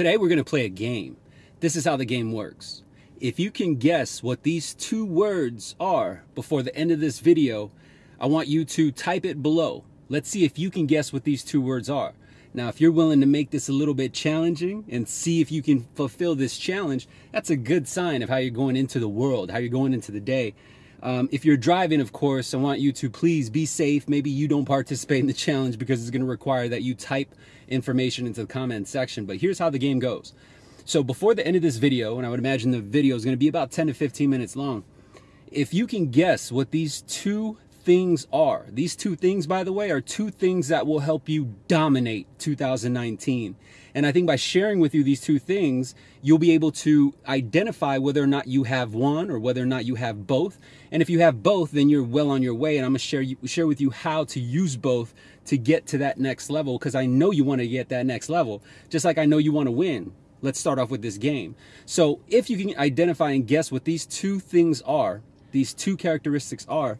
Today we're going to play a game. This is how the game works. If you can guess what these two words are before the end of this video, I want you to type it below. Let's see if you can guess what these two words are. Now, if you're willing to make this a little bit challenging and see if you can fulfill this challenge, that's a good sign of how you're going into the world, how you're going into the day. Um, if you're driving, of course, I want you to please be safe. Maybe you don't participate in the challenge because it's going to require that you type information into the comment section. But here's how the game goes. So before the end of this video, and I would imagine the video is going to be about 10 to 15 minutes long, if you can guess what these two things are, these two things, by the way, are two things that will help you dominate 2019. And I think by sharing with you these two things, you'll be able to identify whether or not you have one or whether or not you have both. And if you have both, then you're well on your way. And I'm gonna share you, share with you how to use both to get to that next level because I know you want to get that next level, just like I know you want to win. Let's start off with this game. So if you can identify and guess what these two things are, these two characteristics are,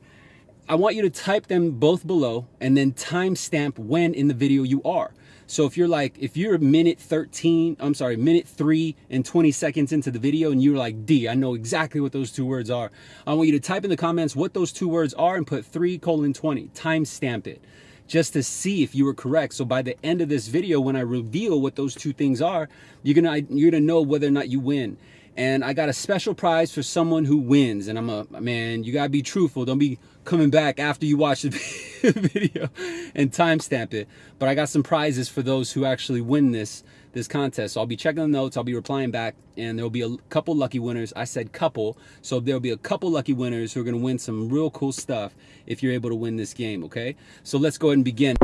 I want you to type them both below and then timestamp when in the video you are. So if you're like, if you're a minute 13, I'm sorry, minute three and 20 seconds into the video and you're like, D, I know exactly what those two words are. I want you to type in the comments what those two words are and put three colon 20, timestamp it just to see if you were correct. So by the end of this video, when I reveal what those two things are, you're gonna, you're gonna know whether or not you win and I got a special prize for someone who wins. And I'm a man, you gotta be truthful. Don't be coming back after you watch the video and timestamp it. But I got some prizes for those who actually win this this contest. So I'll be checking the notes, I'll be replying back, and there'll be a couple lucky winners. I said couple, so there'll be a couple lucky winners who are gonna win some real cool stuff if you're able to win this game, okay? So let's go ahead and begin.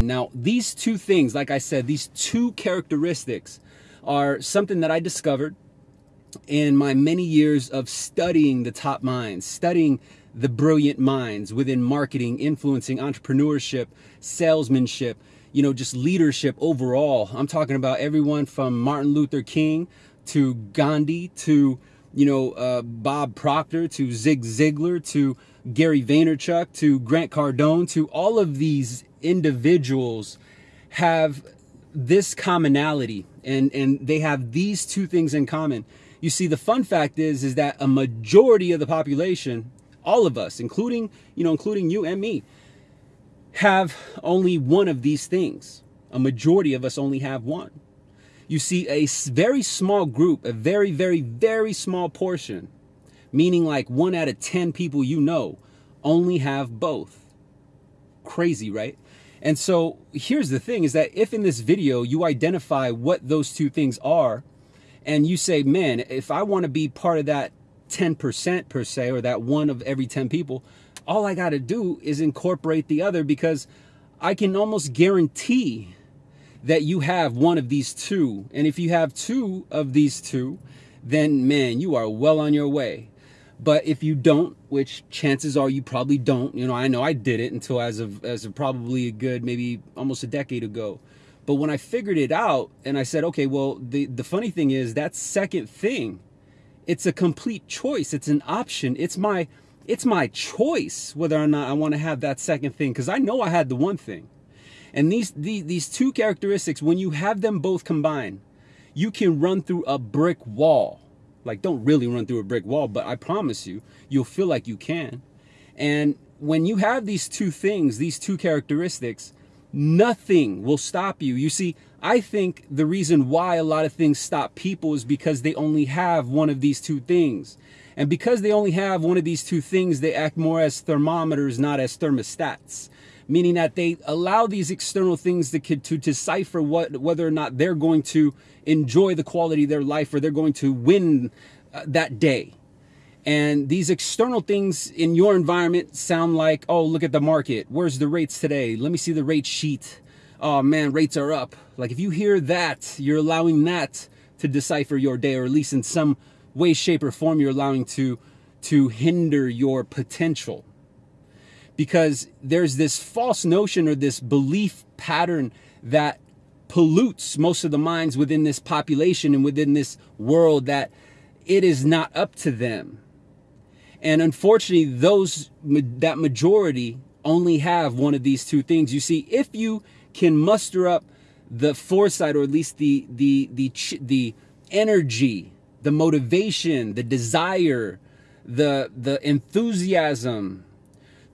Now, these two things, like I said, these two characteristics are something that I discovered in my many years of studying the top minds, studying the brilliant minds within marketing, influencing, entrepreneurship, salesmanship, you know, just leadership overall. I'm talking about everyone from Martin Luther King to Gandhi to, you know, uh, Bob Proctor to Zig Ziglar to Gary Vaynerchuk to Grant Cardone to all of these individuals have this commonality and, and they have these two things in common. You see, the fun fact is, is that a majority of the population, all of us, including, you know, including you and me, have only one of these things. A majority of us only have one. You see, a very small group, a very, very, very small portion, meaning like one out of 10 people you know, only have both. Crazy, right? And so here's the thing is that if in this video you identify what those two things are, and you say, man, if I want to be part of that 10% per se, or that one of every 10 people, all I got to do is incorporate the other because I can almost guarantee that you have one of these two. And if you have two of these two, then man, you are well on your way. But if you don't, which chances are you probably don't, you know, I know I did it until as of as of probably a good maybe almost a decade ago. But when I figured it out and I said, okay, well, the the funny thing is that second thing, it's a complete choice. It's an option. It's my it's my choice whether or not I want to have that second thing because I know I had the one thing. And these, these these two characteristics, when you have them both combined, you can run through a brick wall like don't really run through a brick wall, but I promise you, you'll feel like you can. And when you have these two things, these two characteristics, nothing will stop you. You see, I think the reason why a lot of things stop people is because they only have one of these two things. And because they only have one of these two things, they act more as thermometers, not as thermostats meaning that they allow these external things to, to decipher what, whether or not they're going to enjoy the quality of their life or they're going to win uh, that day. And these external things in your environment sound like, oh, look at the market. Where's the rates today? Let me see the rate sheet. Oh man, rates are up. Like if you hear that, you're allowing that to decipher your day, or at least in some way, shape, or form, you're allowing to to hinder your potential because there's this false notion or this belief pattern that pollutes most of the minds within this population and within this world that it is not up to them. And unfortunately, those that majority only have one of these two things. You see, if you can muster up the foresight or at least the the the the energy, the motivation, the desire, the the enthusiasm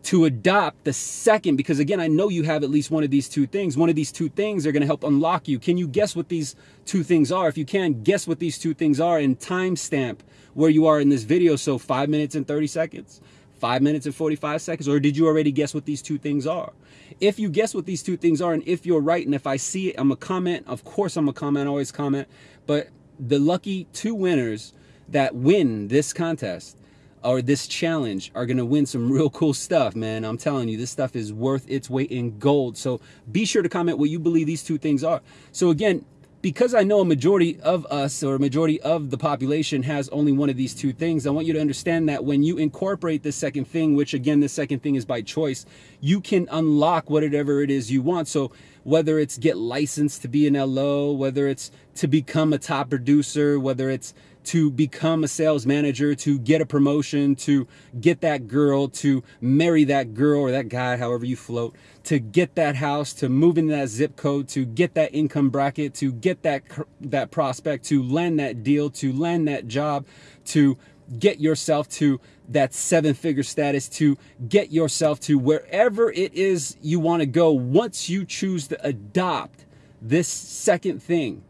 to adopt the second because again I know you have at least one of these two things. One of these two things are going to help unlock you. Can you guess what these two things are? If you can, guess what these two things are and timestamp where you are in this video so 5 minutes and 30 seconds. 5 minutes and 45 seconds or did you already guess what these two things are? If you guess what these two things are and if you're right and if I see it, I'm a comment. Of course I'm a comment, I always comment. But the lucky two winners that win this contest or this challenge are going to win some real cool stuff, man. I'm telling you, this stuff is worth its weight in gold. So be sure to comment what you believe these two things are. So again, because I know a majority of us or a majority of the population has only one of these two things, I want you to understand that when you incorporate this second thing, which again, the second thing is by choice, you can unlock whatever it is you want. So whether it's get licensed to be an LO, whether it's to become a top producer, whether it's to become a sales manager, to get a promotion, to get that girl, to marry that girl or that guy, however you float, to get that house, to move in that zip code, to get that income bracket, to get that that prospect, to land that deal, to land that job, to get yourself to that seven figure status, to get yourself to wherever it is you want to go once you choose to adopt this second thing.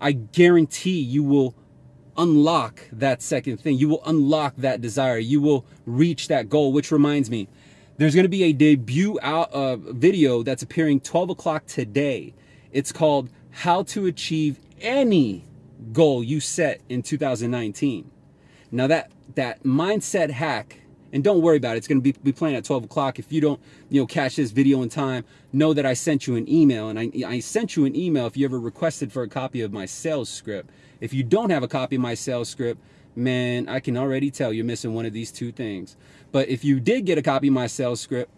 I guarantee you will unlock that second thing. You will unlock that desire. You will reach that goal, which reminds me, there's going to be a debut out uh, video that's appearing 12 o'clock today. It's called How to Achieve Any Goal You Set in 2019. Now that that mindset hack, and don't worry about it, it's going to be, be playing at 12 o'clock. If you don't, you know, catch this video in time, know that I sent you an email, and I, I sent you an email if you ever requested for a copy of my sales script. If you don't have a copy of my sales script, man, I can already tell you're missing one of these two things. But if you did get a copy of my sales script,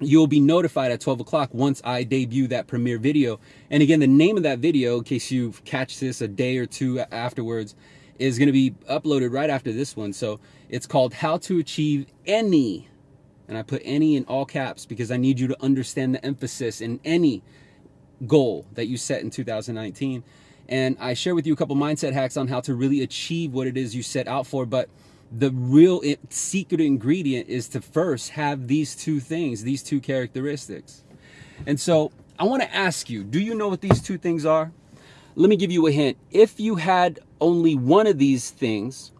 you'll be notified at 12 o'clock once I debut that premiere video. And again, the name of that video, in case you catch this a day or two afterwards, is going to be uploaded right after this one. So it's called How to Achieve Any. And I put any in all caps because I need you to understand the emphasis in any goal that you set in 2019 and I share with you a couple mindset hacks on how to really achieve what it is you set out for. But the real secret ingredient is to first have these two things, these two characteristics. And so I want to ask you, do you know what these two things are? Let me give you a hint. If you had only one of these things,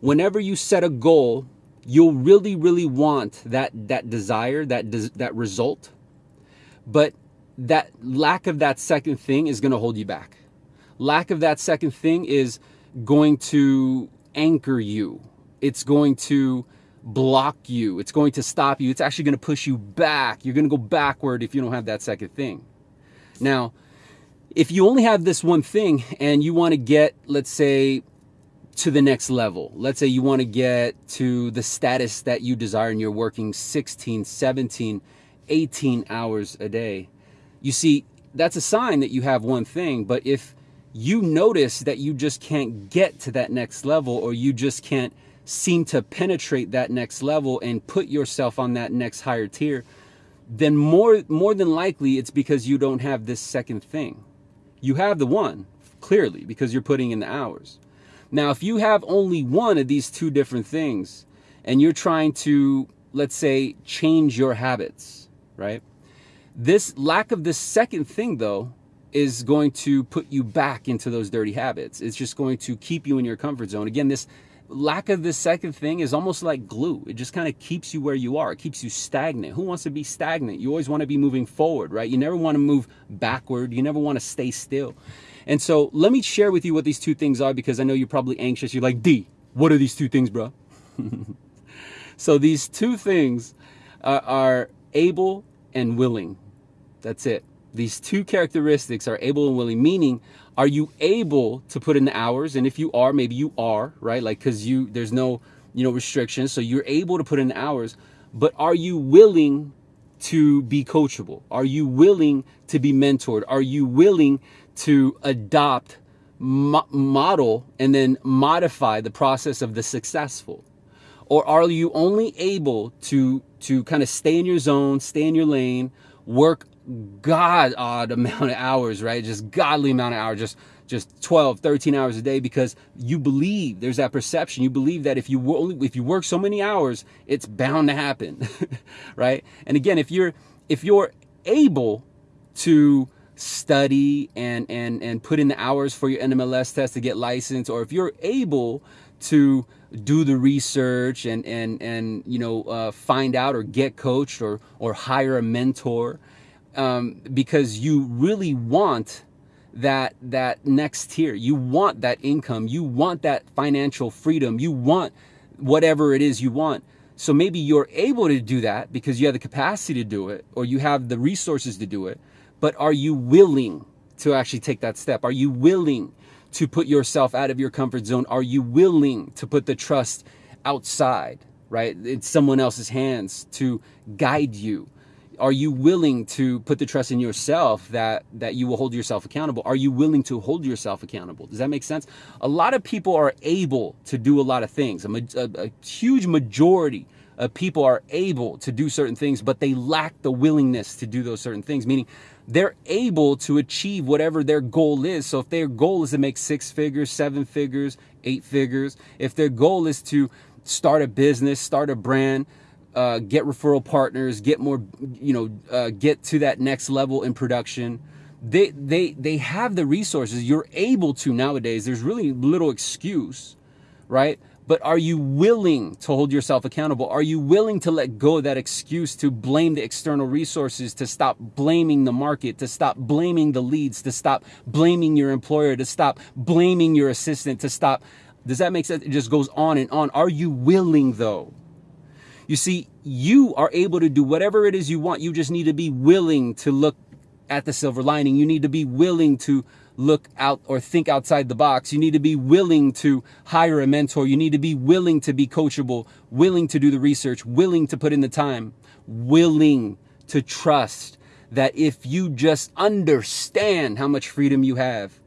whenever you set a goal, you'll really, really want that, that desire, that, that result. But that lack of that second thing is going to hold you back lack of that second thing is going to anchor you. It's going to block you. It's going to stop you. It's actually going to push you back. You're going to go backward if you don't have that second thing. Now, if you only have this one thing and you want to get, let's say, to the next level, let's say you want to get to the status that you desire and you're working 16, 17, 18 hours a day. You see, that's a sign that you have one thing, but if you notice that you just can't get to that next level or you just can't seem to penetrate that next level and put yourself on that next higher tier, then more more than likely it's because you don't have this second thing. You have the one, clearly, because you're putting in the hours. Now, if you have only one of these two different things and you're trying to, let's say, change your habits, right? This lack of this second thing, though, is going to put you back into those dirty habits. It's just going to keep you in your comfort zone. Again, this lack of the second thing is almost like glue. It just kind of keeps you where you are. It keeps you stagnant. Who wants to be stagnant? You always want to be moving forward, right? You never want to move backward. You never want to stay still. And so let me share with you what these two things are because I know you're probably anxious. You're like, D, what are these two things, bro? so these two things are, are able and willing. That's it these two characteristics are able and willing, meaning are you able to put in the hours? And if you are, maybe you are, right? Like, cause you, there's no, you know, restrictions. So you're able to put in the hours, but are you willing to be coachable? Are you willing to be mentored? Are you willing to adopt, mo model, and then modify the process of the successful? Or are you only able to to kind of stay in your zone, stay in your lane, work god odd amount of hours, right? Just godly amount of hours, just just 12, 13 hours a day because you believe there's that perception. You believe that if you only if you work so many hours, it's bound to happen, right? And again, if you're if you're able to study and and and put in the hours for your NMLS test to get licensed, or if you're able to do the research and and and you know uh, find out or get coached or or hire a mentor um, because you really want that that next tier you want that income you want that financial freedom you want whatever it is you want so maybe you're able to do that because you have the capacity to do it or you have the resources to do it but are you willing to actually take that step are you willing to put yourself out of your comfort zone? Are you willing to put the trust outside, right? In someone else's hands to guide you? Are you willing to put the trust in yourself that that you will hold yourself accountable? Are you willing to hold yourself accountable? Does that make sense? A lot of people are able to do a lot of things. A, a, a huge majority of people are able to do certain things, but they lack the willingness to do those certain things, meaning they're able to achieve whatever their goal is. So if their goal is to make six figures, seven figures, eight figures, if their goal is to start a business, start a brand, uh, get referral partners, get more, you know, uh, get to that next level in production. They, they, they have the resources. You're able to nowadays. There's really little excuse, right? But are you willing to hold yourself accountable? Are you willing to let go of that excuse to blame the external resources, to stop blaming the market, to stop blaming the leads, to stop blaming your employer, to stop blaming your assistant, to stop? Does that make sense? It just goes on and on. Are you willing though? You see, you are able to do whatever it is you want. You just need to be willing to look at the silver lining. You need to be willing to look out or think outside the box. You need to be willing to hire a mentor. You need to be willing to be coachable, willing to do the research, willing to put in the time, willing to trust that if you just understand how much freedom you have,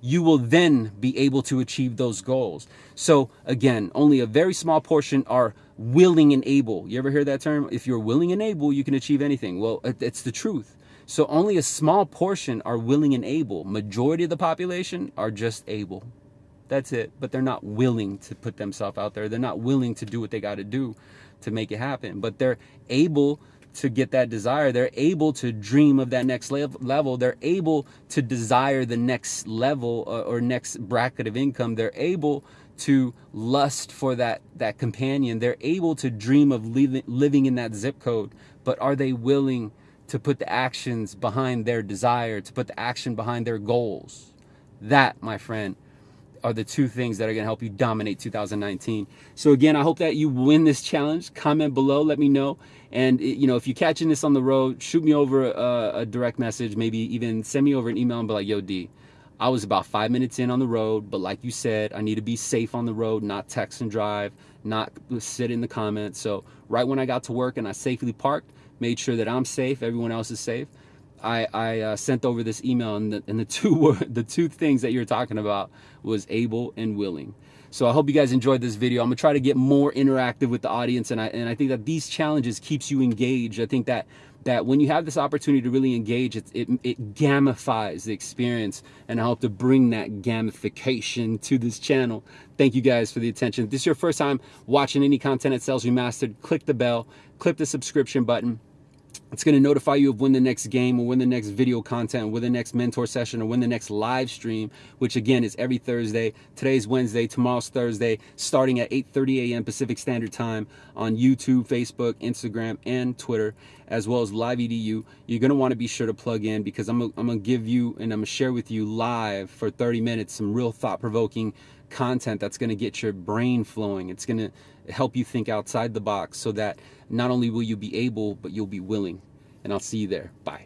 you will then be able to achieve those goals. So again, only a very small portion are willing and able. You ever hear that term? If you're willing and able, you can achieve anything. Well, it's the truth. So only a small portion are willing and able. Majority of the population are just able. That's it. But they're not willing to put themselves out there. They're not willing to do what they got to do to make it happen. But they're able to get that desire. They're able to dream of that next level. They're able to desire the next level or, or next bracket of income. They're able to lust for that that companion. They're able to dream of living living in that zip code. But are they willing to put the actions behind their desire, to put the action behind their goals. That, my friend, are the two things that are going to help you dominate 2019. So again, I hope that you win this challenge. Comment below, let me know. And eh, you know, if you're catching this on the road, shoot me over a, a direct message, maybe even send me over an email and be like, yo, D, I was about five minutes in on the road, but like you said, I need to be safe on the road, not text and drive, not sit in the comments. So right when I got to work and I safely parked, made sure that I'm safe, everyone else is safe. I, I uh, sent over this email, and the, and the two the two things that you're talking about was able and willing. So I hope you guys enjoyed this video. I'm gonna try to get more interactive with the audience, and I and I think that these challenges keeps you engaged. I think that that when you have this opportunity to really engage, it, it, it gamifies the experience, and I hope to bring that gamification to this channel. Thank you guys for the attention. If this is your first time watching any content at Sales Remastered, click the bell, click the subscription button it's going to notify you of when the next game or when the next video content, or when the next mentor session or when the next live stream, which again is every Thursday. Today's Wednesday, tomorrow's Thursday, starting at 8.30 a.m. Pacific Standard Time on YouTube, Facebook, Instagram, and Twitter, as well as Live EDU. You're going to want to be sure to plug in because I'm, I'm going to give you and I'm going to share with you live for 30 minutes some real thought-provoking content that's going to get your brain flowing. It's going to help you think outside the box so that not only will you be able, but you'll be willing. And I'll see you there. Bye.